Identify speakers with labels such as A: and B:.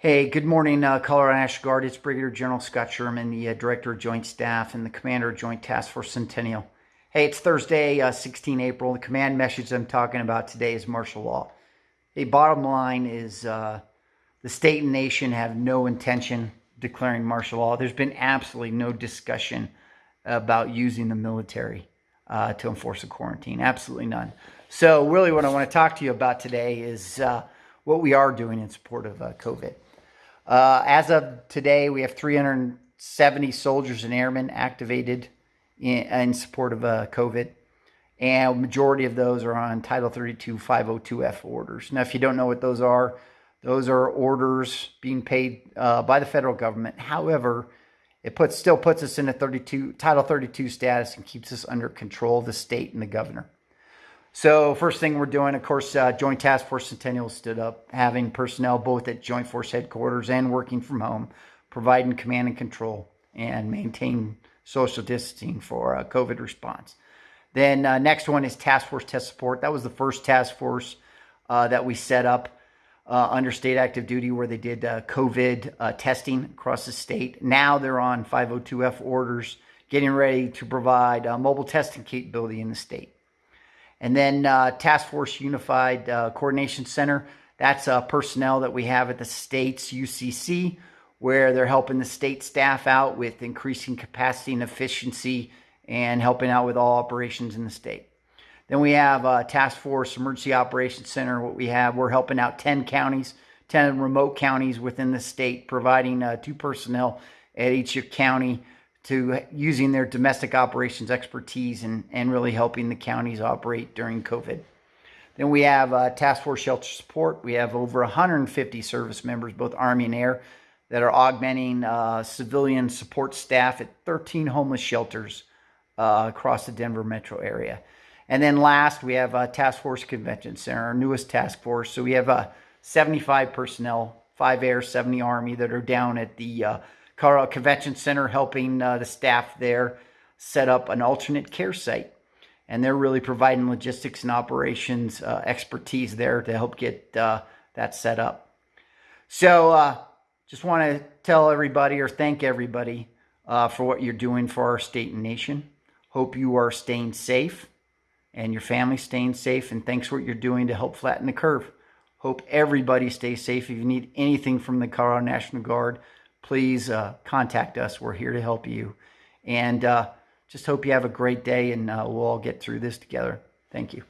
A: Hey, good morning, uh, Colorado National Guard. It's Brigadier General Scott Sherman, the uh, Director of Joint Staff and the Commander of Joint Task Force Centennial. Hey, it's Thursday, uh, 16 April. The command message I'm talking about today is martial law. The bottom line is uh, the state and nation have no intention declaring martial law. There's been absolutely no discussion about using the military uh, to enforce a quarantine. Absolutely none. So, really, what I want to talk to you about today is uh, what we are doing in support of COVID. Uh, as of today, we have 370 soldiers and airmen activated in, in support of uh, COVID. And majority of those are on Title 32 502F orders. Now, if you don't know what those are, those are orders being paid uh, by the federal government. However, it puts still puts us in a 32 Title 32 status and keeps us under control of the state and the governor. So first thing we're doing, of course, uh, Joint Task Force Centennial stood up, having personnel both at Joint Force headquarters and working from home, providing command and control and maintain social distancing for uh, COVID response. Then uh, next one is Task Force Test Support. That was the first task force uh, that we set up uh, under state active duty where they did uh, COVID testing across the state. Now they're on 502F orders, getting ready to provide mobile testing capability in the state. And then uh, Task Force Unified uh, Coordination Center, that's uh, personnel that we have at the state's UCC, where they're helping the state staff out with increasing capacity and efficiency and helping out with all operations in the state. Then we have uh, Task Force Emergency Operations Center. What we have, we're helping out 10 counties, 10 remote counties within the state, providing uh, two personnel at each county to using their domestic operations expertise and, and really helping the counties operate during COVID. Then we have uh, Task Force Shelter Support. We have over 150 service members, both Army and Air, that are augmenting uh, civilian support staff at 13 homeless shelters uh, across the Denver metro area. And then last, we have uh, Task Force Convention Center, our newest task force. So we have uh, 75 personnel, five Air, 70 Army that are down at the Colorado Convention Center helping uh, the staff there set up an alternate care site. And they're really providing logistics and operations uh, expertise there to help get uh, that set up. So, uh, just want to tell everybody or thank everybody uh, for what you're doing for our state and nation. Hope you are staying safe and your family staying safe. And thanks for what you're doing to help flatten the curve. Hope everybody stays safe. If you need anything from the Colorado National Guard, please uh, contact us. We're here to help you. And uh, just hope you have a great day and uh, we'll all get through this together. Thank you.